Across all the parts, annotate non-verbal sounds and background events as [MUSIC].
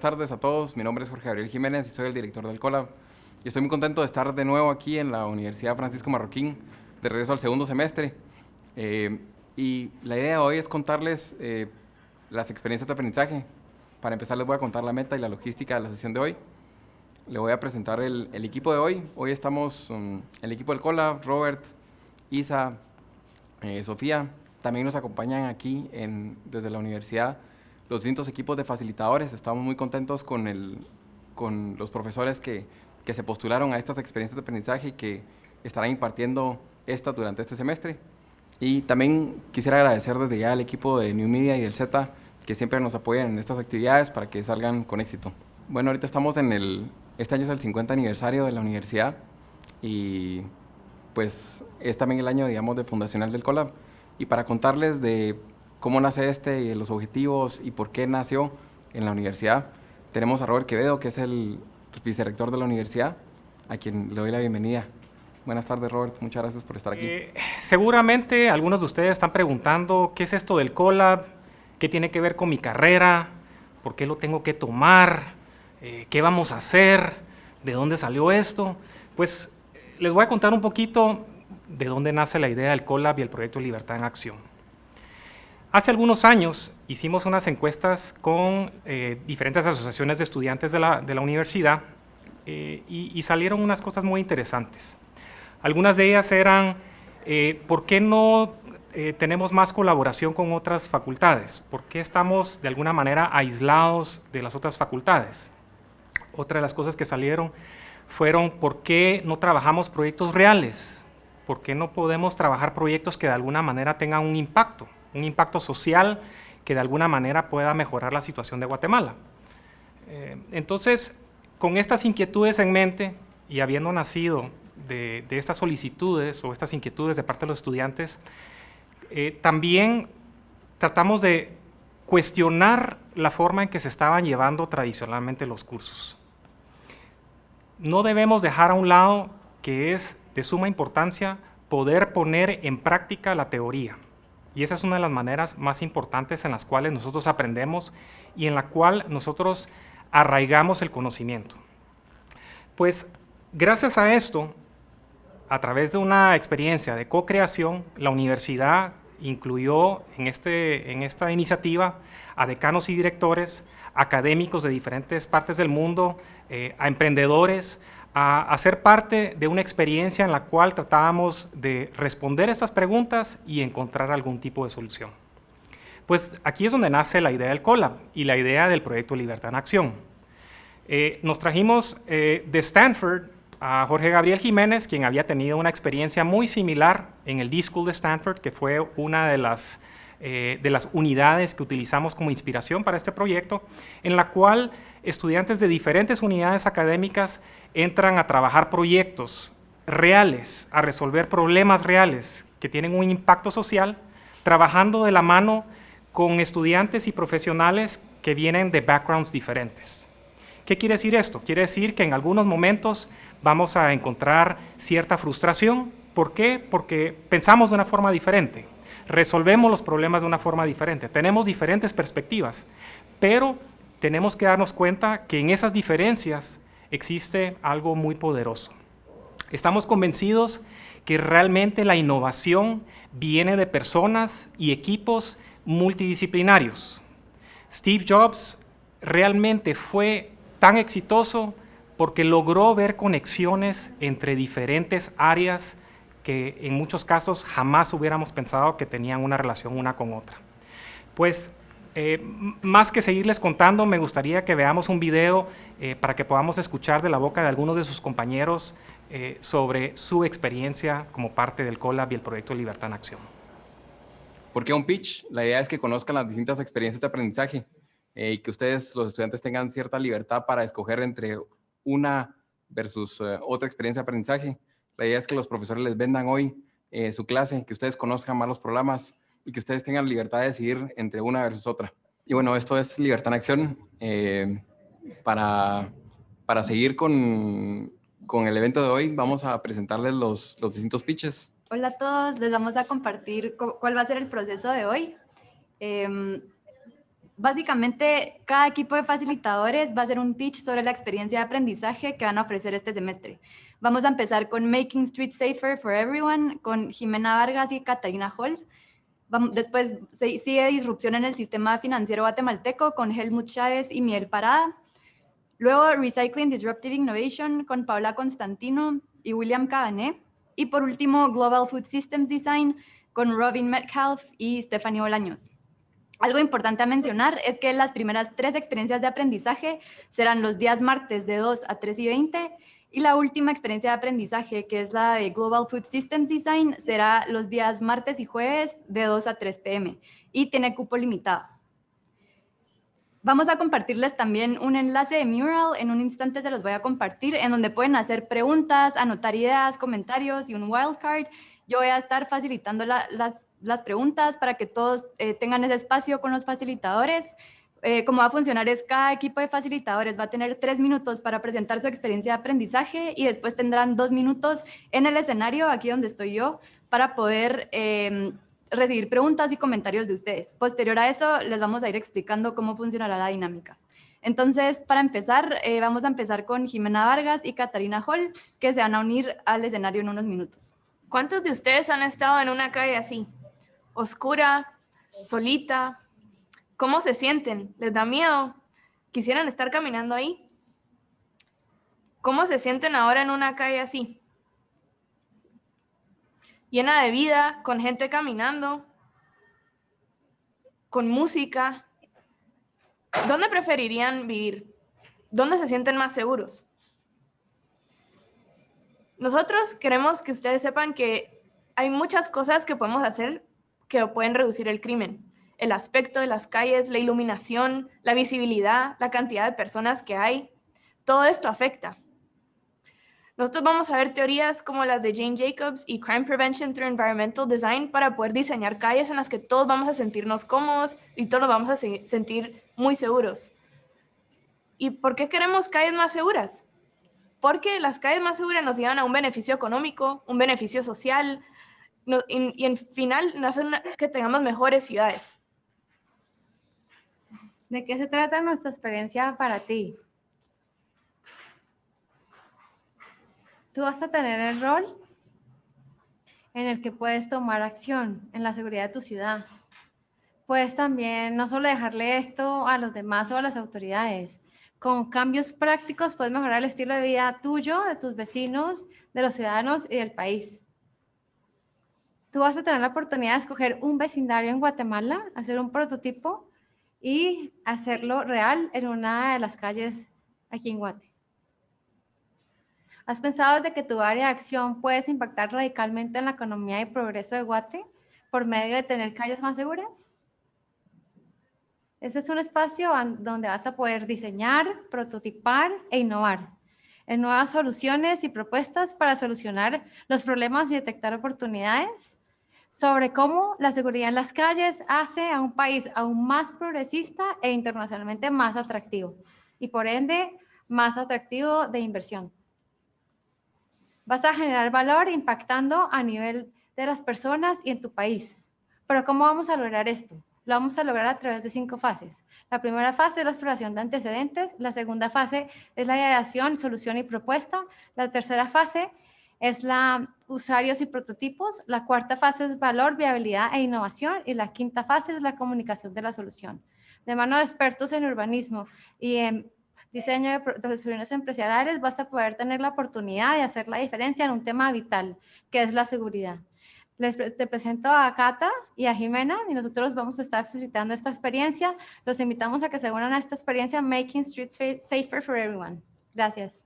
Buenas tardes a todos, mi nombre es Jorge Gabriel Jiménez y soy el director del COLAB. Y estoy muy contento de estar de nuevo aquí en la Universidad Francisco Marroquín, de regreso al segundo semestre. Eh, y la idea de hoy es contarles eh, las experiencias de aprendizaje. Para empezar les voy a contar la meta y la logística de la sesión de hoy. Le voy a presentar el, equipo de hoy. Hoy estamos um, el equipo del COLAB, Robert, Isa, eh, Sofía. También nos acompañan aquí en, desde la universidad los distintos equipos de facilitadores. Estamos muy contentos con, el, con los profesores que, que se postularon a estas experiencias de aprendizaje y que estarán impartiendo estas durante este semestre. Y también quisiera agradecer desde ya al equipo de New Media y del Z que siempre nos apoyan en estas actividades para que salgan con éxito. Bueno, ahorita estamos en el, este año es el 50 aniversario de la universidad y pues es también el año, digamos, de fundacional del Colab. Y para contarles de cómo nace este y los objetivos y por qué nació en la universidad. Tenemos a Robert Quevedo, que es el vicerrector de la universidad, a quien le doy la bienvenida. Buenas tardes, Robert. Muchas gracias por estar aquí. Eh, seguramente algunos de ustedes están preguntando qué es esto del Colab, qué tiene que ver con mi carrera, por qué lo tengo que tomar, eh, qué vamos a hacer, de dónde salió esto. Pues les voy a contar un poquito de dónde nace la idea del Colab y el proyecto Libertad en Acción. Hace algunos años hicimos unas encuestas con eh, diferentes asociaciones de estudiantes de la, universidad eh, y, salieron unas cosas muy interesantes. Algunas de ellas eran, eh, ¿por qué no tenemos más colaboración con otras facultades? ¿Por qué estamos de alguna manera aislados de las otras facultades? Otra de las cosas que salieron fueron, ¿por qué no trabajamos proyectos reales? ¿Por qué no podemos trabajar proyectos que de alguna manera tengan un impacto? Un impacto social que de alguna manera pueda mejorar la situación de Guatemala. Eh, entonces, con estas inquietudes en mente y habiendo nacido de, estas solicitudes o estas inquietudes de parte de los estudiantes, eh, también tratamos de cuestionar la forma en que se estaban llevando tradicionalmente los cursos. No debemos dejar a un lado que es de suma importancia poder poner en práctica la teoría. Y esa es una de las maneras más importantes en las cuales nosotros aprendemos y en la cual nosotros arraigamos el conocimiento. Pues gracias a esto, a través de una experiencia de co-creación, la universidad incluyó en, este, en esta iniciativa a decanos y directores, académicos de diferentes partes del mundo, eh, a emprendedores, a, hacer ser parte de una experiencia en la cual tratábamos de responder estas preguntas y encontrar algún tipo de solución. Pues aquí es donde nace la idea del COLAB y la idea del proyecto Libertad en Acción. Eh, nos trajimos eh, de Stanford a Jorge Gabriel Jiménez, quien había tenido una experiencia muy similar en el D-School de Stanford, que fue una de las, eh, de las unidades que utilizamos como inspiración para este proyecto, en la cual estudiantes de diferentes unidades académicas entran a trabajar proyectos reales, a resolver problemas reales que tienen un impacto social, trabajando de la mano con estudiantes y profesionales que vienen de backgrounds diferentes. ¿Qué quiere decir esto? Quiere decir que en algunos momentos vamos a encontrar cierta frustración. ¿Por qué? Porque pensamos de una forma diferente, resolvemos los problemas de una forma diferente, tenemos diferentes perspectivas, pero tenemos que darnos cuenta que en esas diferencias existe algo muy poderoso. Estamos convencidos que realmente la innovación viene de personas y equipos multidisciplinarios. Steve Jobs realmente fue tan exitoso porque logró ver conexiones entre diferentes áreas que en muchos casos jamás hubiéramos pensado que tenían una relación una con otra. Pues eh, más que seguirles contando, me gustaría que veamos un video eh, para que podamos escuchar de la boca de algunos de sus compañeros eh, sobre su experiencia como parte del COLAB y el proyecto Libertad en Acción. ¿Por qué un pitch? La idea es que conozcan las distintas experiencias de aprendizaje y que ustedes, los estudiantes, tengan cierta libertad para escoger entre una versus otra experiencia de aprendizaje. La idea es que los profesores les vendan hoy su clase, que ustedes conozcan más los programas, y que ustedes tengan libertad de decidir entre una versus otra. Y bueno, esto es Libertad en Acción. Eh, para, para seguir con, con, el evento de hoy, vamos a presentarles los, los distintos pitches. Hola a todos, les vamos a compartir cuál va a ser el proceso de hoy. Em, Básicamente, cada equipo de facilitadores va a hacer un pitch sobre la experiencia de aprendizaje que van a ofrecer este semestre. Vamos a empezar con Making Street Safer for Everyone, con Jimena Vargas y Catalina Hall. después sigue Disrupción en el Sistema Financiero Guatemalteco con Helmut Chávez y Miguel Parada. Luego Recycling Disruptive Innovation con Paula Constantino y William Cabané. Y por último, Global Food Systems Design con Robin Metcalf y Stephanie Bolaños. Algo importante a mencionar es que las primeras tres experiencias de aprendizaje serán los días martes de 2 a 3 y 20 y la última experiencia de aprendizaje, que es la de Global Food Systems Design, será los días martes y jueves de 2 a 3 pm y tiene cupo limitado. Vamos a compartirles también un enlace de Mural, en un instante se los voy a compartir, en donde pueden hacer preguntas, anotar ideas, comentarios y un wildcard. Yo voy a estar facilitando las, preguntas para que todos eh, tengan ese espacio con los facilitadores. Eh, cómo va a funcionar es cada equipo de facilitadores va a tener tres minutos para presentar su experiencia de aprendizaje y después tendrán dos minutos en el escenario, aquí donde estoy yo, para poder em, recibir preguntas y comentarios de ustedes. Posterior a eso, les vamos a ir explicando cómo funcionará la dinámica. Entonces, para empezar, eh, vamos a empezar con Jimena Vargas y Catarina Hall, que se van a unir al escenario en unos minutos. ¿Cuántos de ustedes han estado en una calle así? Oscura, solita. ¿Cómo se sienten? ¿Les da miedo? ¿Quisieran estar caminando ahí? ¿Cómo se sienten ahora en una calle así? Llena de vida, con gente caminando, con música. ¿Dónde preferirían vivir? ¿Dónde se sienten más seguros? Nosotros queremos que ustedes sepan que hay muchas cosas que podemos hacer que pueden reducir el crimen. El aspecto de las calles, la iluminación, la visibilidad, la cantidad de personas que hay, todo esto afecta. Nosotros vamos a ver teorías como las de Jane Jacobs y Crime Prevention through Environmental Design para poder diseñar calles en las que todos vamos a sentirnos cómodos y todos nos vamos a sentir muy seguros. ¿Y por qué queremos calles más seguras? porque las calles más seguras nos llevan a un beneficio económico, un beneficio social, y, en final hacen que tengamos mejores ciudades. ¿De qué se trata nuestra experiencia para ti? Tú vas a tener el rol en el que puedes tomar acción en la seguridad de tu ciudad. Puedes también no solo dejarle esto a los demás o a las autoridades, con cambios prácticos puedes mejorar el estilo de vida tuyo, de tus vecinos, de los ciudadanos y del país. Tú vas a tener la oportunidad de escoger un vecindario en Guatemala, hacer un prototipo y hacerlo real en una de las calles aquí en Guate. ¿Has pensado de que tu área de acción puedes impactar radicalmente en la economía y progreso de Guate por medio de tener calles más seguras? Este es un espacio donde vas a poder diseñar, prototipar e innovar en nuevas soluciones y propuestas para solucionar los problemas y detectar oportunidades sobre cómo la seguridad en las calles hace a un país aún más progresista e internacionalmente más atractivo y por ende más atractivo de inversión. Vas a generar valor impactando a nivel de las personas y en tu país. Pero ¿cómo vamos a lograr esto? Lo vamos a lograr a través de cinco fases. La primera fase es la exploración de antecedentes, la segunda fase es la ideación, solución y propuesta, la tercera fase es la usuarios y prototipos, la cuarta fase es valor, viabilidad e innovación y la quinta fase es la comunicación de la solución. De mano de expertos en urbanismo y en diseño de soluciones empresariales vas a poder tener la oportunidad de hacer la diferencia en un tema vital, que es la seguridad. Les te presento a Cata y a Jimena y nosotros vamos a estar facilitando esta experiencia. Los invitamos a que se unan a esta experiencia Making Streets Safer for Everyone. Gracias.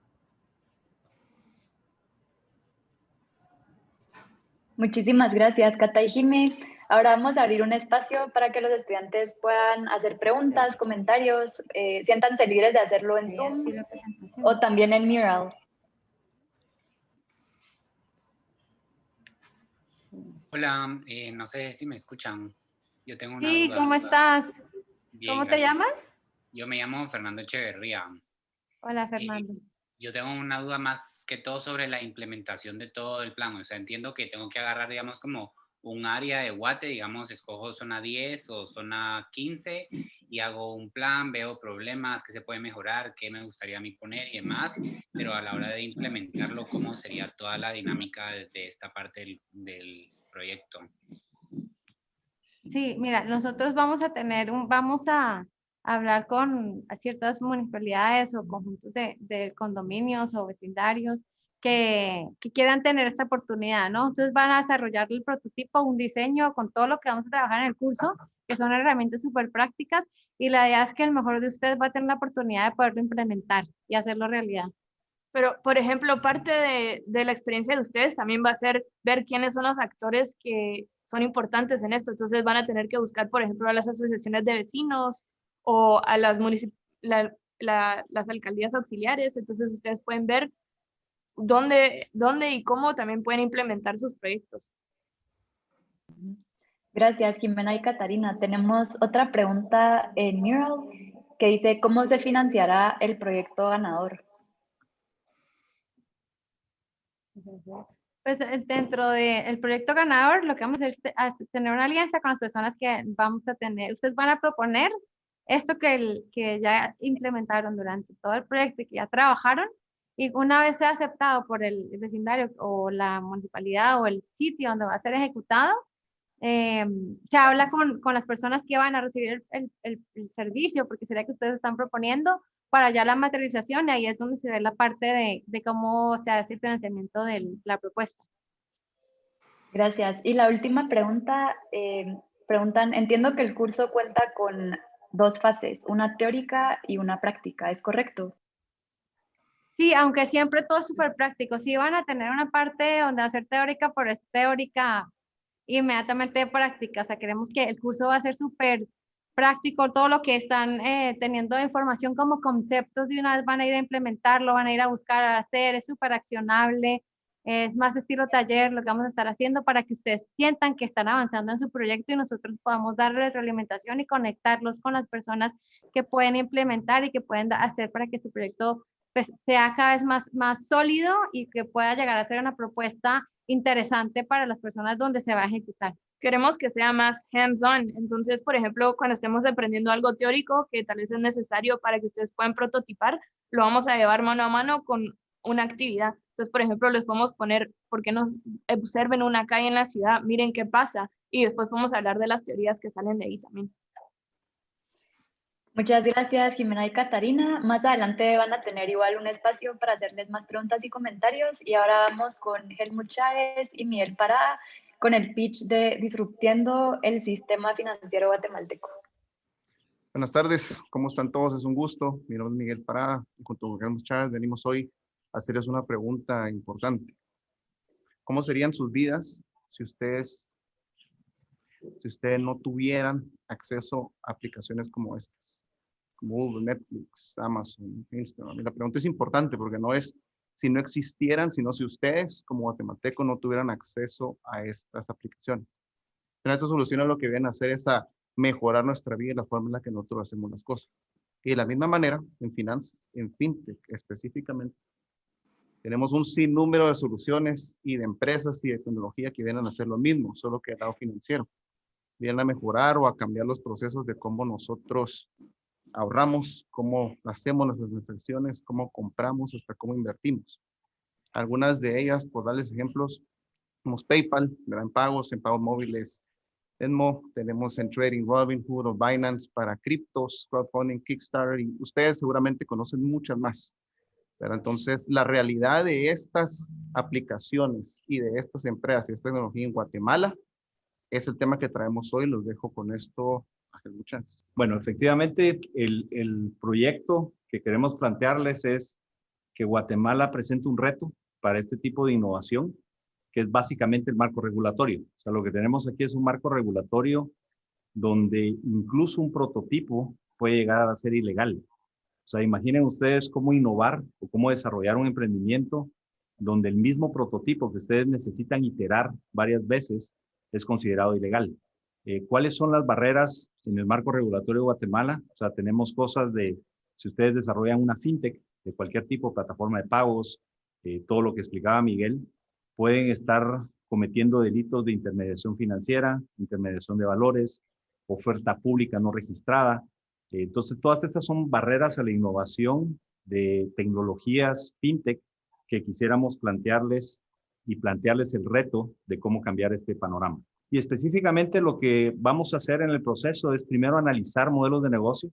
Muchísimas gracias, Cata y Jimé. Ahora vamos a abrir un espacio para que los estudiantes puedan hacer preguntas, comentarios, eh, siéntanse libres de hacerlo en Zoom o también en Mural. Hola, eh, no sé si me escuchan. Yo tengo una sí, ¿cómo estás? ¿Cómo te llamas? Yo me llamo Fernando Echeverría. Hola, eh, Fernando. yo tengo una duda más que todo sobre la implementación de todo el plan. O sea, entiendo que tengo que agarrar, digamos, como un área de Guate, digamos, escojo zona 10 o zona 15 y hago un plan, veo problemas, qué se puede mejorar, qué me gustaría a mí poner y demás, pero a la hora de implementarlo, cómo sería toda la dinámica de, esta parte del, del proyecto. Sí, mira, nosotros vamos a tener un, vamos a hablar con ciertas municipalidades o conjuntos de, de condominios o vecindarios que, que, quieran tener esta oportunidad, ¿no? Entonces van a desarrollar el prototipo, un diseño con todo lo que vamos a trabajar en el curso, que son herramientas súper prácticas y la idea es que el mejor de ustedes va a tener la oportunidad de poderlo implementar y hacerlo realidad. Pero, por ejemplo, parte de, de, la experiencia de ustedes también va a ser ver quiénes son los actores que son importantes en esto. Entonces van a tener que buscar, por ejemplo, a las asociaciones de vecinos o a las, la, la, las alcaldías auxiliares. Entonces ustedes pueden ver dónde, dónde y cómo también pueden implementar sus proyectos. Gracias, Jimena y Catarina. Tenemos otra pregunta en Mural que dice, ¿cómo se financiará el proyecto ganador? Pues eh, dentro del proyecto ganador, lo que vamos a hacer es tener una alianza con las personas que vamos a tener. Ustedes van a proponer esto que, el, que ya implementaron durante todo el proyecto y que ya trabajaron. Y una vez sea aceptado por el vecindario o la municipalidad o el sitio donde va a ser ejecutado, eh, se habla con, con, las personas que van a recibir el, el, el, servicio, porque sería que ustedes están proponiendo para ya la materialización, y ahí es donde se ve la parte de, de cómo se hace el financiamiento de la propuesta. Gracias. Y la última pregunta, eh, preguntan, entiendo que el curso cuenta con dos fases, una teórica y una práctica, ¿es correcto? Sí, aunque siempre todo es súper práctico. Sí van a tener una parte donde hacer teórica, pero es teórica inmediatamente práctica. O sea, queremos que el curso va a ser súper práctico, todo lo que están eh, teniendo información como conceptos de una vez van a ir a implementarlo, van a ir a buscar a hacer, es súper accionable, es más estilo taller lo que vamos a estar haciendo para que ustedes sientan que están avanzando en su proyecto y nosotros podamos darle retroalimentación y conectarlos con las personas que pueden implementar y que pueden hacer para que su proyecto pues, sea cada vez más, más sólido y que pueda llegar a ser una propuesta interesante para las personas donde se va a ejecutar queremos que sea más hands-on. Entonces, por ejemplo, cuando estemos aprendiendo algo teórico que tal vez es necesario para que ustedes puedan prototipar, lo vamos a llevar mano a mano con una actividad. Entonces, por ejemplo, les podemos poner, ¿por qué nos observen una calle en la ciudad? Miren qué pasa. Y después podemos hablar de las teorías que salen de ahí también. Muchas gracias, Jimena y Catarina. Más adelante van a tener igual un espacio para hacerles más preguntas y comentarios. Y ahora vamos con Helmut Chávez y Miguel Pará, con el pitch de Disruptiendo el Sistema Financiero Guatemalteco. Buenas tardes, ¿cómo están todos? Es un gusto. Mi nombre es Miguel Pará y junto con Carlos Chávez venimos hoy hacerles una pregunta importante. ¿Cómo serían sus vidas si ustedes, si ustedes no tuvieran acceso a aplicaciones como estas? Como Google, Netflix, Amazon, Instagram. La pregunta es importante porque no es si no existieran, sino si ustedes como guatemaltecos no tuvieran acceso a estas aplicaciones. En esta solución lo que vienen a hacer es a mejorar nuestra vida y la forma en la que nosotros hacemos las cosas. Y de la misma manera, en finanzas, en fintech específicamente, tenemos un sinnúmero de soluciones y de empresas y de tecnología que vienen a hacer lo mismo, solo que el lado financiero. Vienen a mejorar o a cambiar los procesos de cómo nosotros ahorramos, cómo hacemos nuestras transacciones, cómo compramos, hasta cómo invertimos. Algunas de ellas, por darles ejemplos, tenemos PayPal, gran pagos en pagos móviles, Enmo, tenemos en Trading Robinhood o Binance para criptos, crowdfunding, Kickstarter, y ustedes seguramente conocen muchas más. Entonces, la realidad de estas aplicaciones y de estas empresas y esta tecnología en Guatemala es el tema que traemos hoy. Los dejo con esto bueno, efectivamente, el, el proyecto que queremos plantearles es que Guatemala presente un reto para este tipo de innovación, que es básicamente el marco regulatorio. O sea, lo que tenemos aquí es un marco regulatorio donde incluso un prototipo puede llegar a ser ilegal. O sea, imaginen ustedes cómo innovar o cómo desarrollar un emprendimiento donde el mismo prototipo que ustedes necesitan iterar varias veces es considerado ilegal. Eh, ¿Cuáles son las barreras en el marco regulatorio de Guatemala? O sea, tenemos cosas de, si ustedes desarrollan una fintech de cualquier tipo, plataforma de pagos, eh, todo lo que explicaba Miguel, pueden estar cometiendo delitos de intermediación financiera, intermediación de valores, oferta pública no registrada, Entonces, todas estas son barreras a la innovación de tecnologías fintech que quisiéramos plantearles y plantearles el reto de cómo cambiar este panorama. Y específicamente lo que vamos a hacer en el proceso es primero analizar modelos de negocio,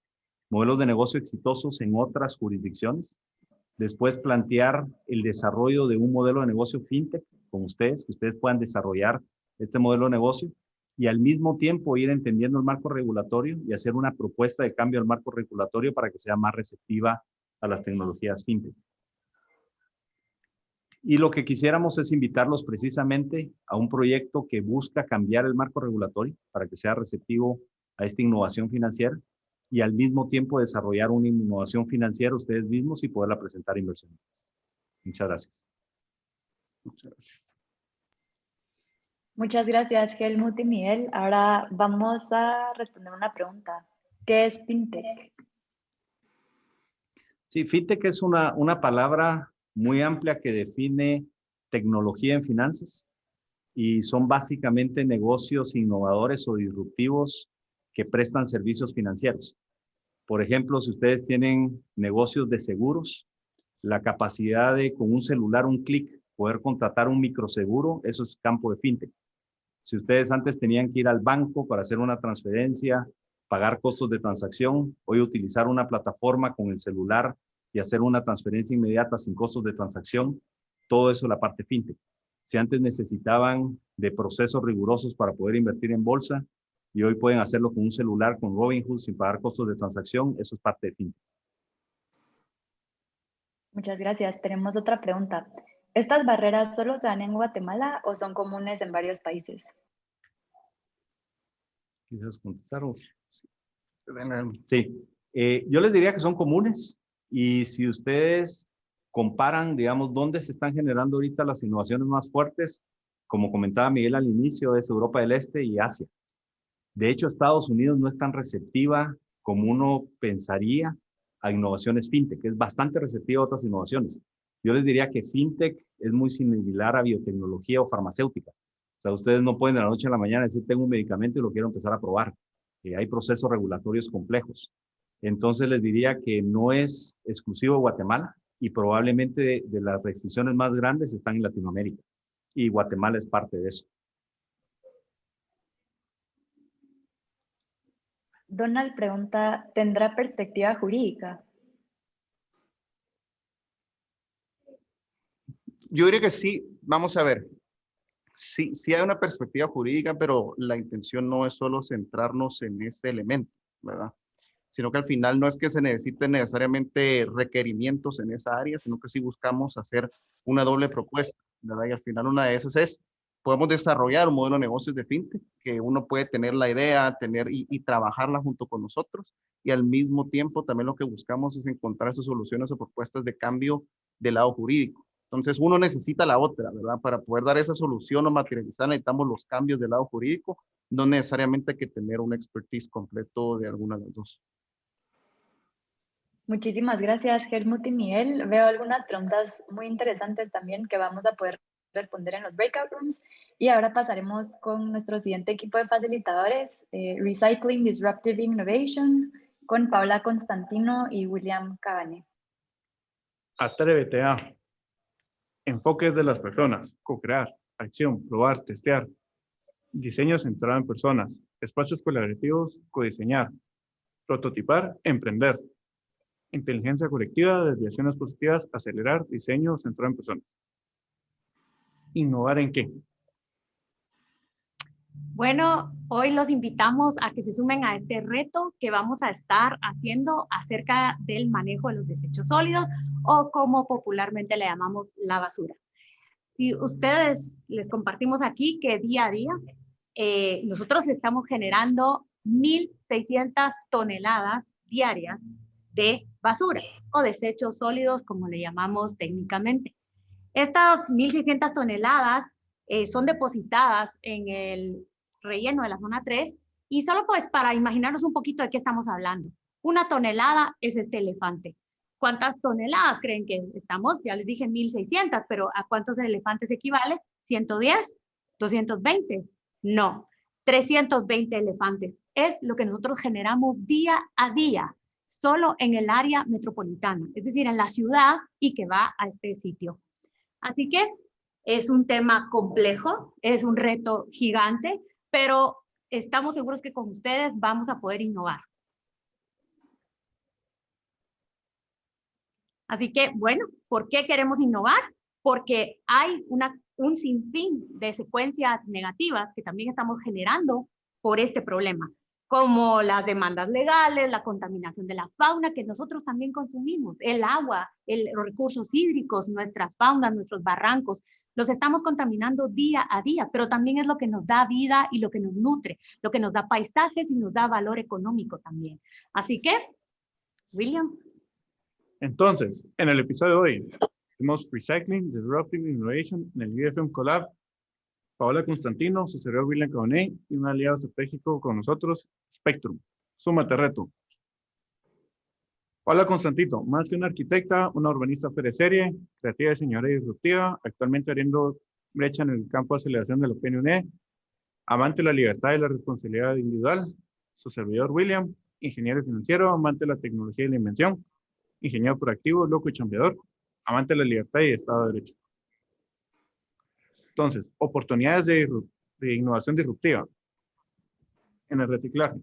modelos de negocio exitosos en otras jurisdicciones, después plantear el desarrollo de un modelo de negocio fintech con ustedes, que ustedes puedan desarrollar este modelo de negocio y al mismo tiempo ir entendiendo el marco regulatorio y hacer una propuesta de cambio al marco regulatorio para que sea más receptiva a las tecnologías fintech. Y lo que quisiéramos es invitarlos precisamente a un proyecto que busca cambiar el marco regulatorio para que sea receptivo a esta innovación financiera y al mismo tiempo desarrollar una innovación financiera ustedes mismos y poderla presentar a inversionistas. Muchas gracias. Muchas gracias. Muchas gracias, Helmut y Miguel. Ahora vamos a responder una pregunta. ¿Qué es FinTech? Sí, FinTech es una, una palabra muy amplia que define tecnología en finanzas y son básicamente negocios innovadores o disruptivos que prestan servicios financieros. Por ejemplo, si ustedes tienen negocios de seguros, la capacidad de con un celular, un clic, poder contratar un microseguro, eso es campo de fintech. Si ustedes antes tenían que ir al banco para hacer una transferencia, pagar costos de transacción, hoy utilizar una plataforma con el celular y hacer una transferencia inmediata sin costos de transacción, todo eso la parte fintech. Si antes necesitaban de procesos rigurosos para poder invertir en bolsa y hoy pueden hacerlo con un celular, con Robinhood, sin pagar costos de transacción, eso es parte de fintech. Muchas gracias. Tenemos otra pregunta. ¿Estas barreras solo se dan en Guatemala o son comunes en varios países? Quizás contestar. Sí, eh, yo les diría que son comunes. Y si ustedes comparan, digamos, dónde se están generando ahorita las innovaciones más fuertes, como comentaba Miguel al inicio, es Europa del Este y Asia. De hecho, Estados Unidos no es tan receptiva como uno pensaría a innovaciones fintech, es bastante receptiva a otras innovaciones. Yo les diría que fintech es muy similar a biotecnología o farmacéutica. O sea, ustedes no pueden de la noche a la mañana decir, tengo un medicamento y lo quiero empezar a probar. Eh, hay procesos regulatorios complejos. Entonces les diría que no es exclusivo de Guatemala y probablemente de, las restricciones más grandes están en Latinoamérica y Guatemala es parte de eso. Donald pregunta, ¿tendrá perspectiva jurídica? Yo diría que sí. Vamos a ver. Sí, sí hay una perspectiva jurídica, pero la intención no es solo centrarnos en ese elemento, ¿verdad? sino que al final no es que se necesiten necesariamente requerimientos en esa área, sino que sí buscamos hacer una doble propuesta, ¿verdad? Y al final una de esas es, podemos desarrollar un modelo de negocios de fintech, que uno puede tener la idea, tener y, y trabajarla junto con nosotros, y al mismo tiempo también lo que buscamos es encontrar esas soluciones o propuestas de cambio del lado jurídico. Entonces uno necesita la otra, ¿verdad? Para poder dar esa solución o materializar necesitamos los cambios del lado jurídico, no necesariamente hay que tener un expertise completo de alguna de las dos. Muchísimas gracias, Helmut y Miguel. Veo algunas preguntas muy interesantes también que vamos a poder responder en los breakout rooms. Y ahora pasaremos con nuestro siguiente equipo de facilitadores, eh, Recycling Disruptive Innovation, con Paula Constantino y William Cabane. Atrévete a enfoques de las personas, co-crear, acción, probar, testear, diseño centrado en personas, espacios colaborativos, codiseñar, prototipar, emprender, inteligencia colectiva, desviaciones positivas, acelerar, diseño centrado en personas. ¿Innovar en qué? Bueno, hoy los invitamos a que se sumen a este reto que vamos a estar haciendo acerca del manejo de los desechos sólidos o como popularmente le llamamos la basura. Si ustedes les compartimos aquí que día a día eh, nosotros estamos generando 1.600 toneladas diarias de basura o desechos sólidos, como le llamamos técnicamente. Estas 1.600 toneladas eh, son depositadas en el relleno de la zona 3 y solo pues para imaginarnos un poquito de qué estamos hablando. Una tonelada es este elefante. ¿Cuántas toneladas creen que estamos? Ya les dije 1.600, pero ¿a cuántos elefantes equivale? ¿110? ¿220? No, 320 elefantes es lo que nosotros generamos día a día, solo en el área metropolitana, es decir, en la ciudad y que va a este sitio. Así que es un tema complejo, es un reto gigante, pero estamos seguros que con ustedes vamos a poder innovar. Así que, bueno, ¿por qué queremos innovar? Porque hay una, un sinfín de secuencias negativas que también estamos generando por este problema, como las demandas legales, la contaminación de la fauna que nosotros también consumimos, el agua, los recursos hídricos, nuestras faunas, nuestros barrancos, los estamos contaminando día a día, pero también es lo que nos da vida y lo que nos nutre, lo que nos da paisajes y nos da valor económico también. Así que, William. Entonces, en el episodio de hoy, tenemos Recycling, Disruptive Innovation en el UFM Collab. Paola Constantino, su servidor William Cabonet y un aliado estratégico con nosotros, Spectrum. Súmate reto. Hola Constantito, más que una arquitecta, una urbanista serie, creativa, diseñadora y disruptiva, actualmente abriendo brecha en el campo de aceleración de la PNUD, amante de la libertad y la responsabilidad individual, su servidor William, ingeniero financiero, amante de la tecnología y la invención, ingeniero proactivo, loco y chambeador, amante de la libertad y Estado de Derecho. Entonces, oportunidades de, de innovación disruptiva en el reciclaje.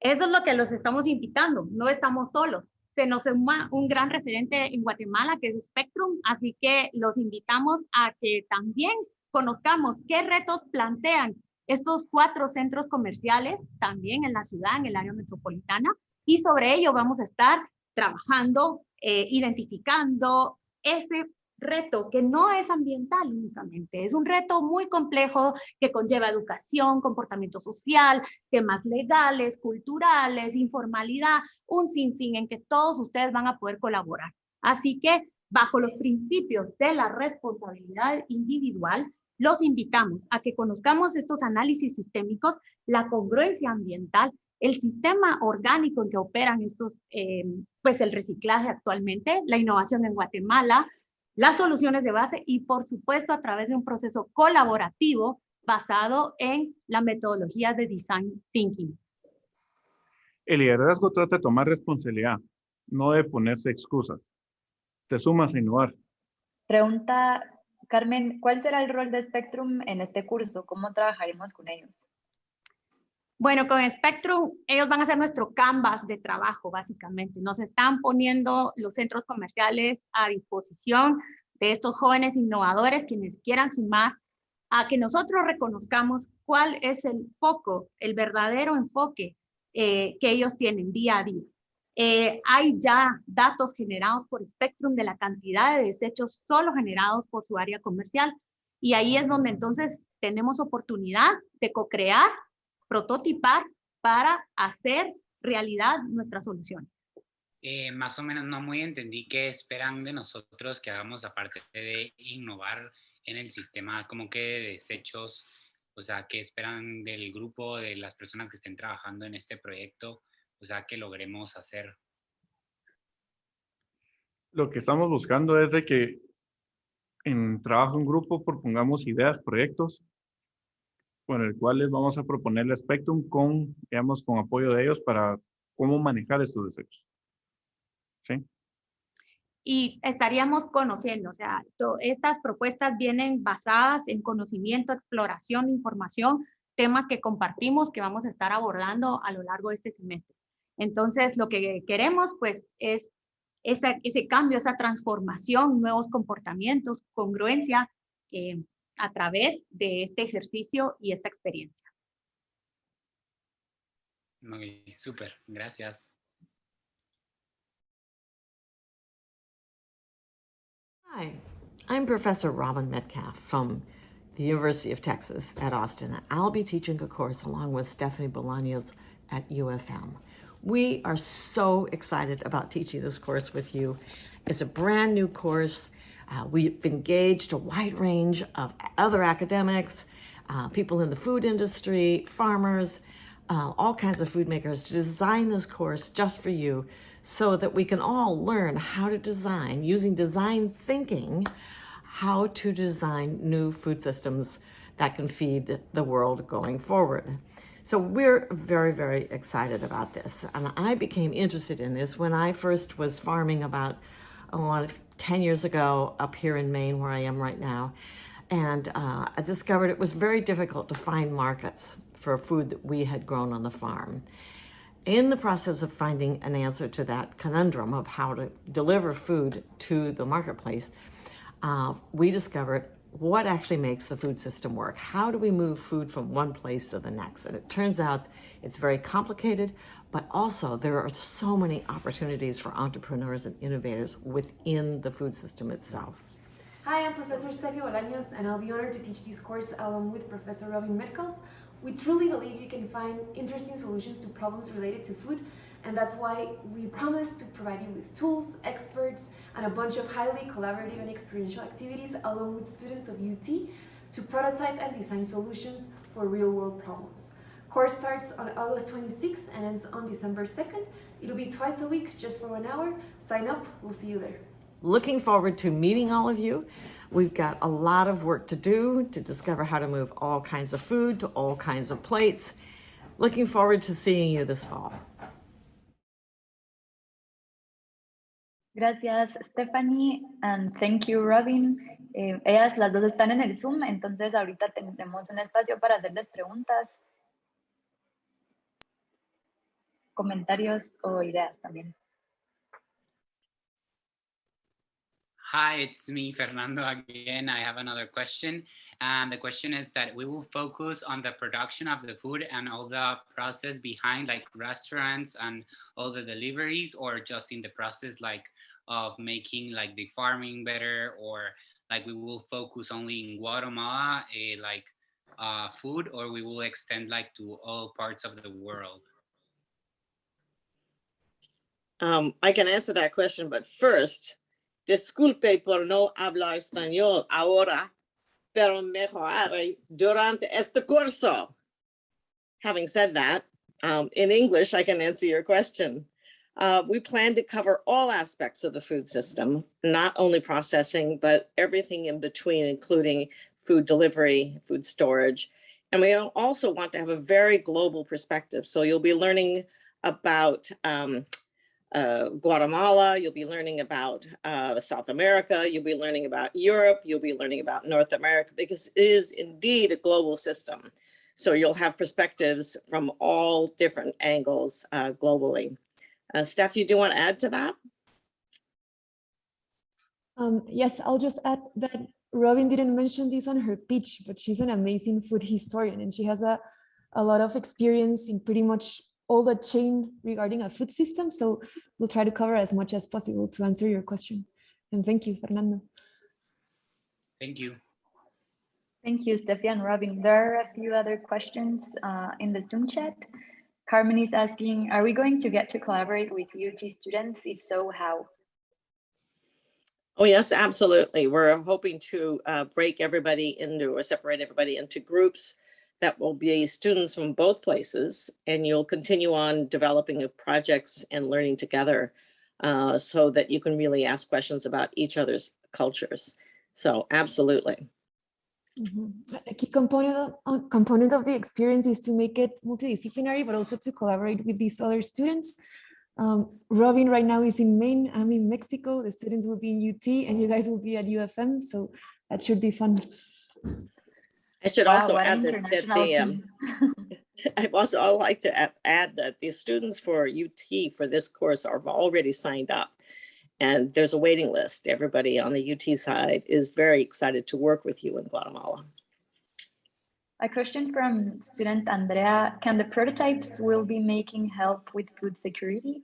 Eso es lo que los estamos invitando, no estamos solos. Se nos suma un gran referente en Guatemala que es Spectrum, así que los invitamos a que también conozcamos qué retos plantean estos cuatro centros comerciales también en la ciudad, en el área metropolitana, y sobre ello vamos a estar trabajando, eh, identificando ese reto que no es ambiental únicamente, es un reto muy complejo que conlleva educación, comportamiento social, temas legales, culturales, informalidad, un sinfín en que todos ustedes van a poder colaborar. Así que bajo los principios de la responsabilidad individual, los invitamos a que conozcamos estos análisis sistémicos, la congruencia ambiental, el sistema orgánico en que operan estos, eh, pues el reciclaje actualmente, la innovación en Guatemala, las soluciones de base y por supuesto a través de un proceso colaborativo basado en la metodología de design thinking. El liderazgo trata de tomar responsabilidad, no de ponerse excusas. Te sumas a innovar. Pregunta, Carmen, ¿cuál será el rol de Spectrum en este curso? ¿Cómo trabajaremos con ellos? Bueno, con Spectrum, ellos van a ser nuestro canvas de trabajo, básicamente. Nos están poniendo los centros comerciales a disposición de estos jóvenes innovadores quienes quieran sumar a que nosotros reconozcamos cuál es el foco, el verdadero enfoque eh, que ellos tienen día a día. Eh, hay ya datos generados por Spectrum de la cantidad de desechos solo generados por su área comercial y ahí es donde entonces tenemos oportunidad de co-crear prototipar para hacer realidad nuestras soluciones. Eh, más o menos no muy entendí qué esperan de nosotros que hagamos aparte de innovar en el sistema como que de desechos, o sea, qué esperan del grupo, de las personas que estén trabajando en este proyecto, o sea, que logremos hacer. Lo que estamos buscando es de que en trabajo en grupo propongamos ideas, proyectos con el cual les vamos a proponer el Spectrum con, digamos, con apoyo de ellos para cómo manejar estos desechos. ¿Sí? Y estaríamos conociendo, o sea, estas propuestas vienen basadas en conocimiento, exploración, información, temas que compartimos que vamos a estar abordando a lo largo de este semestre. Entonces, lo que queremos, pues, es ese, ese cambio, esa transformación, nuevos comportamientos, congruencia, eh, a través de este ejercicio y esta experiencia. Muy súper, gracias. Hi, I'm Professor Robin Metcalf from the University of Texas at Austin. I'll be teaching a course along with Stephanie Bolaños at UFM. We are so excited about teaching this course with you. It's a brand new course. Uh, we've engaged a wide range of other academics, uh, people in the food industry, farmers, uh, all kinds of food makers to design this course just for you so that we can all learn how to design, using design thinking, how to design new food systems that can feed the world going forward. So we're very, very excited about this. And I became interested in this when I first was farming about oh, 10 years ago up here in Maine, where I am right now. And uh, I discovered it was very difficult to find markets for food that we had grown on the farm. In the process of finding an answer to that conundrum of how to deliver food to the marketplace, uh, we discovered what actually makes the food system work. How do we move food from one place to the next? And it turns out it's very complicated, but also there are so many opportunities for entrepreneurs and innovators within the food system itself. Hi, I'm Professor Steffi Bolaños, and I'll be honored to teach this course along with Professor Robin Metcalf. We truly believe you can find interesting solutions to problems related to food and that's why we promise to provide you with tools, experts, and a bunch of highly collaborative and experiential activities along with students of UT to prototype and design solutions for real-world problems. Course starts on August 26th and ends on December 2nd. It'll be twice a week, just for one hour. Sign up, we'll see you there. Looking forward to meeting all of you. We've got a lot of work to do to discover how to move all kinds of food to all kinds of plates. Looking forward to seeing you this fall. Gracias, Stephanie, and thank you, Robin. Eh, ellas las dos están en el Zoom, entonces ahorita tendremos un espacio para hacerles preguntas, comentarios o ideas también. Hi, it's me, Fernando, again. I have another question. And the question is that we will focus on the production of the food and all the process behind like restaurants and all the deliveries or just in the process like of making like the farming better or like we will focus only in Guatemala uh, like uh, food or we will extend like to all parts of the world? Um, I can answer that question, but first, disculpe por no hablar español ahora, pero mejoraré durante este curso. Having said that, um, in English, I can answer your question. Uh, we plan to cover all aspects of the food system, not only processing, but everything in between, including food delivery, food storage. And we also want to have a very global perspective. So you'll be learning about um, uh, Guatemala, you'll be learning about uh, South America, you'll be learning about Europe, you'll be learning about North America, because it is indeed a global system. So you'll have perspectives from all different angles uh, globally. Uh, Steph, you do want to add to that? Um, yes, I'll just add that Robin didn't mention this on her pitch, but she's an amazing food historian and she has a, a lot of experience in pretty much all the chain regarding a food system. So we'll try to cover as much as possible to answer your question. And thank you, Fernando. Thank you. Thank you, Steffi and Robin. There are a few other questions uh, in the Zoom chat. Carmen is asking, are we going to get to collaborate with UT students? If so, how? Oh, yes, absolutely. We're hoping to uh, break everybody into or separate everybody into groups that will be students from both places and you'll continue on developing projects and learning together uh, so that you can really ask questions about each other's cultures. So absolutely. Mm -hmm. A key component of, uh, component of the experience is to make it multidisciplinary, but also to collaborate with these other students. Um, Robin right now is in Maine, I'm in Mexico, the students will be in UT and you guys will be at UFM, so that should be fun. I should wow, also add that, that the, um, [LAUGHS] [LAUGHS] I also I'd like to add that the students for UT for this course are already signed up and there's a waiting list. Everybody on the UT side is very excited to work with you in Guatemala. A question from student Andrea, can the prototypes will be making help with food security?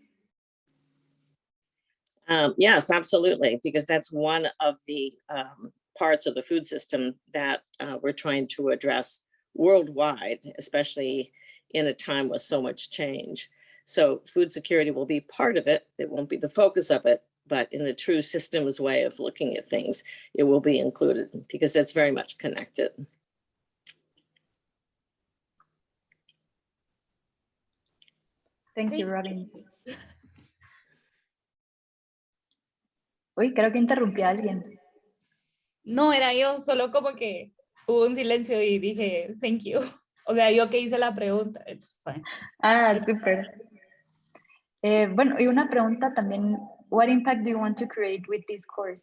Um, yes, absolutely, because that's one of the um, parts of the food system that uh, we're trying to address worldwide, especially in a time with so much change. So food security will be part of it. It won't be the focus of it, but in a true systems way of looking at things, it will be included because it's very much connected. Thank you, Robin. Uy, creo que interrumpí a alguien. No, era yo, solo como que hubo un silencio y dije, thank you. O sea, yo que hice la pregunta, it's fine. Ah, súper. Eh, bueno, y una pregunta también, what impact do you want to create with this course?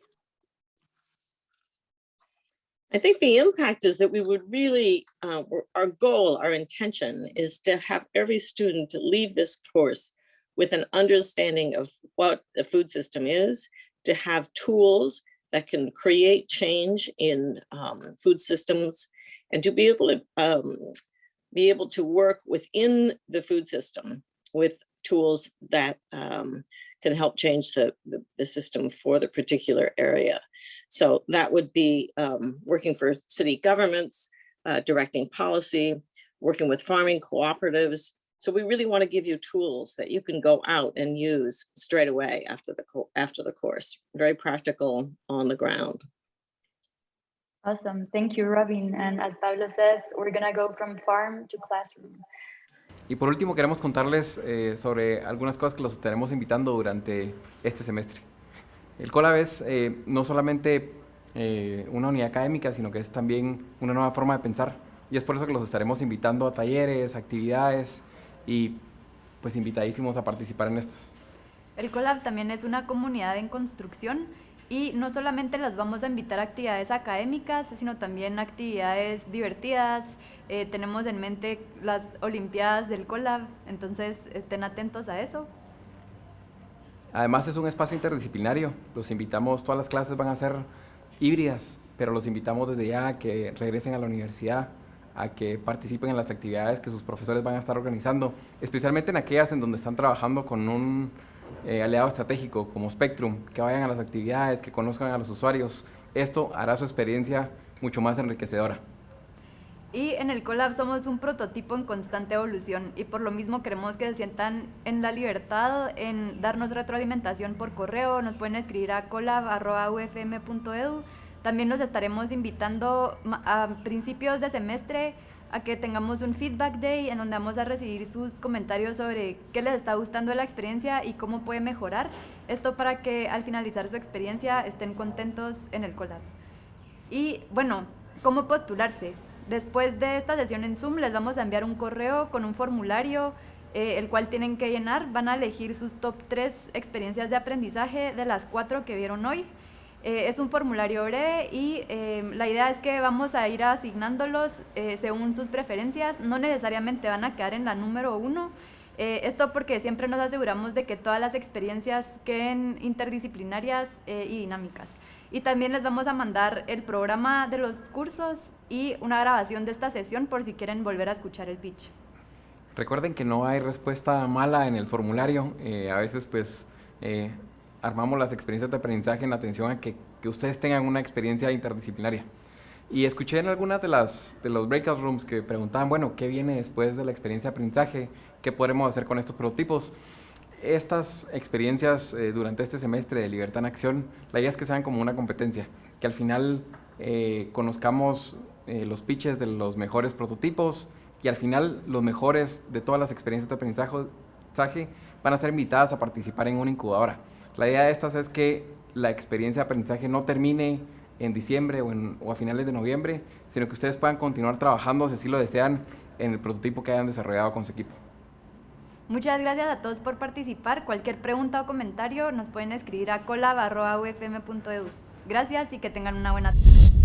I think the impact is that we would really, uh, our goal, our intention is to have every student leave this course with an understanding of what the food system is, to have tools that can create change in um, food systems, and to be able to um, be able to work within the food system with tools that um, can help change the, the, the, system for the particular area. So that would be um, working for city governments, uh, directing policy, working with farming cooperatives. So we really want to give you tools that you can go out and use straight away after the, after the course. Very practical on the ground. Awesome. Thank you, Robin. And as Pablo says, we're going to go from farm to classroom. Y por último, queremos contarles eh, sobre algunas cosas que los estaremos invitando durante este semestre. El COLAB es eh, no solamente eh, una unidad académica, sino que es también una nueva forma de pensar. Y es por eso que los estaremos invitando a talleres, actividades y pues invitadísimos a participar en estas. El COLAB también es una comunidad en construcción y no solamente las vamos a invitar a actividades académicas, sino también actividades divertidas, eh, tenemos en mente las Olimpiadas del Colab, entonces estén atentos a eso. Además es un espacio interdisciplinario, los invitamos, todas las clases van a ser híbridas, pero los invitamos desde ya a que regresen a la universidad, a que participen en las actividades que sus profesores van a estar organizando, especialmente en aquellas en donde están trabajando con un eh, aliado estratégico como Spectrum, que vayan a las actividades, que conozcan a los usuarios. Esto hará su experiencia mucho más enriquecedora. Y en el Colab somos un prototipo en constante evolución y por lo mismo queremos que se sientan en la libertad en darnos retroalimentación por correo, nos pueden escribir a colab.ufm.edu. También nos estaremos invitando a principios de semestre a que tengamos un feedback day en donde vamos a recibir sus comentarios sobre qué les está gustando la experiencia y cómo puede mejorar. Esto para que al finalizar su experiencia estén contentos en el Colab. Y bueno, ¿cómo postularse? Después de esta sesión en Zoom les vamos a enviar un correo con un formulario eh, el cual tienen que llenar. Van a elegir sus top 3 experiencias de aprendizaje de las cuatro que vieron hoy. Eh, es un formulario breve y eh, la idea es que vamos a ir asignándolos según sus preferencias. No necesariamente van a quedar en la número uno. esto porque siempre nos aseguramos de que todas las experiencias queden interdisciplinarias y dinámicas. Y también les vamos a mandar el programa de los cursos y una grabación de esta sesión por si quieren volver a escuchar el pitch. Recuerden que no hay respuesta mala en el formulario. Eh, a veces pues eh, armamos las experiencias de aprendizaje en atención a que, que, ustedes tengan una experiencia interdisciplinaria. Y escuché en algunas de, las, de los breakout rooms que preguntaban, bueno, ¿qué viene después de la experiencia de aprendizaje? ¿Qué podremos hacer con estos prototipos? Estas experiencias eh, durante este semestre de Libertad en Acción, la idea es que sean como una competencia, que al final conozcamos eh, los pitches de los mejores prototipos y al final los mejores de todas las experiencias de aprendizaje van a ser invitadas a participar en una incubadora. La idea de estas es que la experiencia de aprendizaje no termine en diciembre o, o a finales de noviembre, sino que ustedes puedan continuar trabajando, si así lo desean, en el prototipo que hayan desarrollado con su equipo. Muchas gracias a todos por participar. Cualquier pregunta o comentario nos pueden escribir a colab.ufm.edu. Gracias y que tengan una buena tarde.